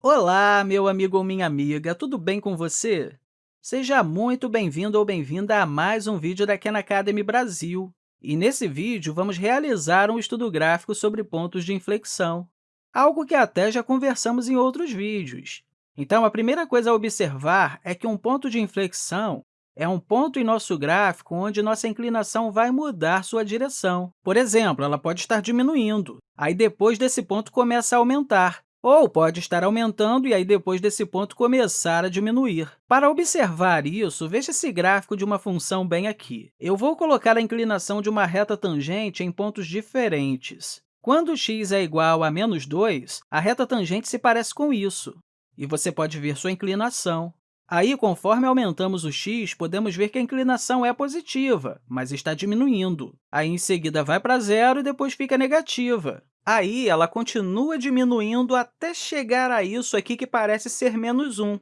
Olá, meu amigo ou minha amiga, tudo bem com você? Seja muito bem-vindo ou bem-vinda a mais um vídeo da Khan Academy Brasil. E nesse vídeo, vamos realizar um estudo gráfico sobre pontos de inflexão, algo que até já conversamos em outros vídeos. Então, a primeira coisa a observar é que um ponto de inflexão é um ponto em nosso gráfico onde nossa inclinação vai mudar sua direção. Por exemplo, ela pode estar diminuindo, aí depois desse ponto começa a aumentar, ou pode estar aumentando e aí depois desse ponto começar a diminuir. Para observar isso, veja esse gráfico de uma função bem aqui. Eu vou colocar a inclinação de uma reta tangente em pontos diferentes. Quando x é igual a menos 2, a reta tangente se parece com isso, e você pode ver sua inclinação. Aí, conforme aumentamos o x, podemos ver que a inclinação é positiva, mas está diminuindo. Aí, em seguida, vai para zero e depois fica negativa. Aí, ela continua diminuindo até chegar a isso aqui que parece ser menos 1.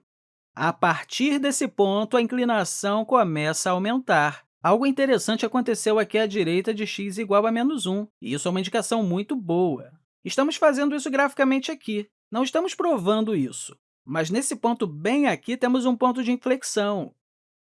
A partir desse ponto, a inclinação começa a aumentar. Algo interessante aconteceu aqui à direita de x igual a menos 1, e isso é uma indicação muito boa. Estamos fazendo isso graficamente aqui, não estamos provando isso. Mas nesse ponto bem aqui, temos um ponto de inflexão.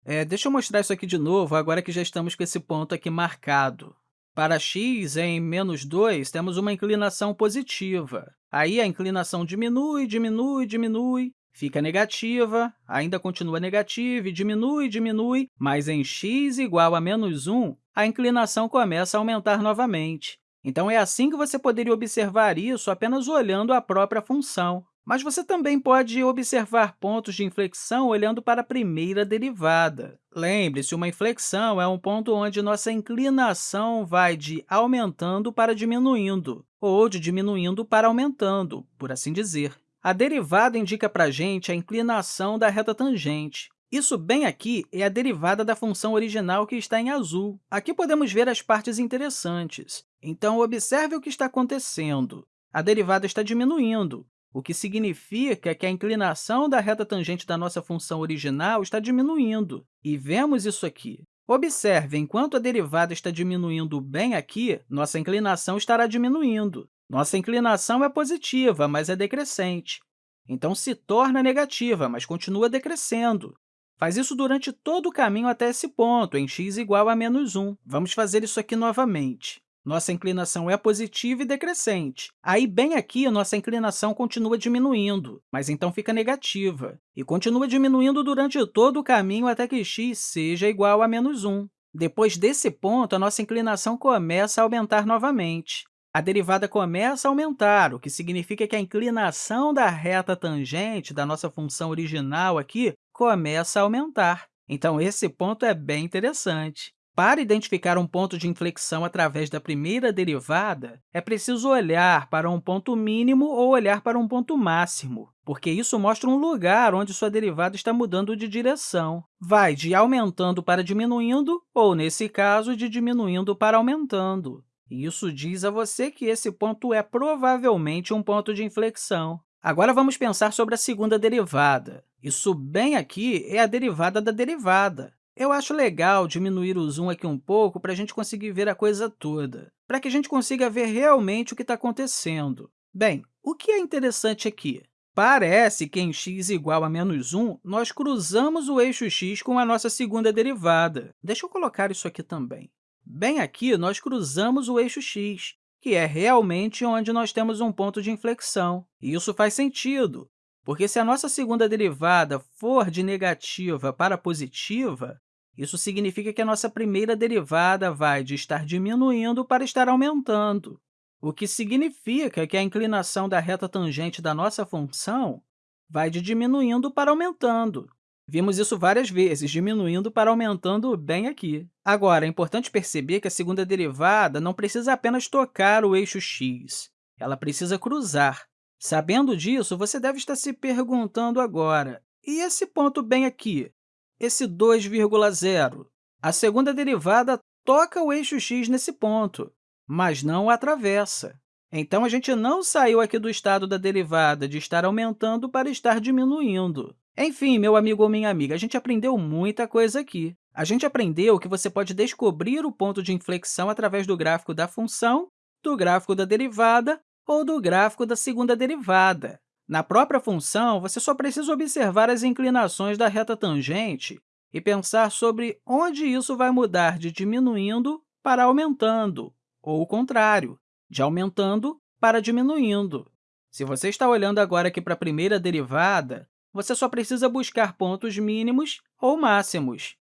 É, deixa eu mostrar isso aqui de novo, agora que já estamos com esse ponto aqui marcado. Para x em menos 2, temos uma inclinação positiva. Aí, a inclinação diminui, diminui, diminui, fica negativa, ainda continua negativa e diminui, diminui, mas em x igual a menos 1, a inclinação começa a aumentar novamente. Então, é assim que você poderia observar isso apenas olhando a própria função. Mas você também pode observar pontos de inflexão olhando para a primeira derivada. Lembre-se, uma inflexão é um ponto onde nossa inclinação vai de aumentando para diminuindo, ou de diminuindo para aumentando, por assim dizer. A derivada indica para a gente a inclinação da reta tangente. Isso bem aqui é a derivada da função original que está em azul. Aqui podemos ver as partes interessantes. Então, observe o que está acontecendo. A derivada está diminuindo, o que significa que a inclinação da reta tangente da nossa função original está diminuindo. E vemos isso aqui. Observe, enquanto a derivada está diminuindo bem aqui, nossa inclinação estará diminuindo. Nossa inclinação é positiva, mas é decrescente. Então, se torna negativa, mas continua decrescendo. Faz isso durante todo o caminho até esse ponto, em x igual a menos 1. Vamos fazer isso aqui novamente. Nossa inclinação é positiva e decrescente. Aí, bem aqui, nossa inclinação continua diminuindo, mas então fica negativa, e continua diminuindo durante todo o caminho até que x seja igual a menos 1. Depois desse ponto, a nossa inclinação começa a aumentar novamente. A derivada começa a aumentar, o que significa que a inclinação da reta tangente da nossa função original aqui começa a aumentar. Então, esse ponto é bem interessante. Para identificar um ponto de inflexão através da primeira derivada, é preciso olhar para um ponto mínimo ou olhar para um ponto máximo, porque isso mostra um lugar onde sua derivada está mudando de direção. Vai de aumentando para diminuindo, ou, nesse caso, de diminuindo para aumentando. Isso diz a você que esse ponto é provavelmente um ponto de inflexão. Agora, vamos pensar sobre a segunda derivada. Isso bem aqui é a derivada da derivada. Eu acho legal diminuir o zoom aqui um pouco para a gente conseguir ver a coisa toda, para que a gente consiga ver realmente o que está acontecendo. Bem, o que é interessante aqui? Parece que em x igual a menos 1, nós cruzamos o eixo x com a nossa segunda derivada. Deixa eu colocar isso aqui também. Bem aqui, nós cruzamos o eixo x, que é realmente onde nós temos um ponto de inflexão. E isso faz sentido, porque se a nossa segunda derivada for de negativa para positiva, isso significa que a nossa primeira derivada vai de estar diminuindo para estar aumentando, o que significa que a inclinação da reta tangente da nossa função vai de diminuindo para aumentando. Vimos isso várias vezes, diminuindo para aumentando bem aqui. Agora, é importante perceber que a segunda derivada não precisa apenas tocar o eixo x, ela precisa cruzar. Sabendo disso, você deve estar se perguntando agora, e esse ponto bem aqui, esse 2,0? A segunda derivada toca o eixo x nesse ponto, mas não atravessa. Então, a gente não saiu aqui do estado da derivada de estar aumentando para estar diminuindo. Enfim, meu amigo ou minha amiga, a gente aprendeu muita coisa aqui. A gente aprendeu que você pode descobrir o ponto de inflexão através do gráfico da função, do gráfico da derivada ou do gráfico da segunda derivada. Na própria função, você só precisa observar as inclinações da reta tangente e pensar sobre onde isso vai mudar de diminuindo para aumentando, ou o contrário, de aumentando para diminuindo. Se você está olhando agora aqui para a primeira derivada, você só precisa buscar pontos mínimos ou máximos.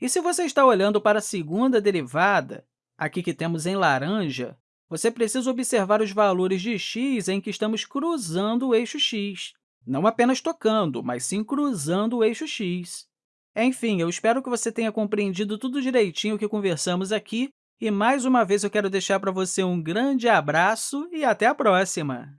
E se você está olhando para a segunda derivada, aqui que temos em laranja, você precisa observar os valores de x em que estamos cruzando o eixo x. Não apenas tocando, mas sim cruzando o eixo x. Enfim, eu espero que você tenha compreendido tudo direitinho que conversamos aqui, e mais uma vez eu quero deixar para você um grande abraço e até a próxima!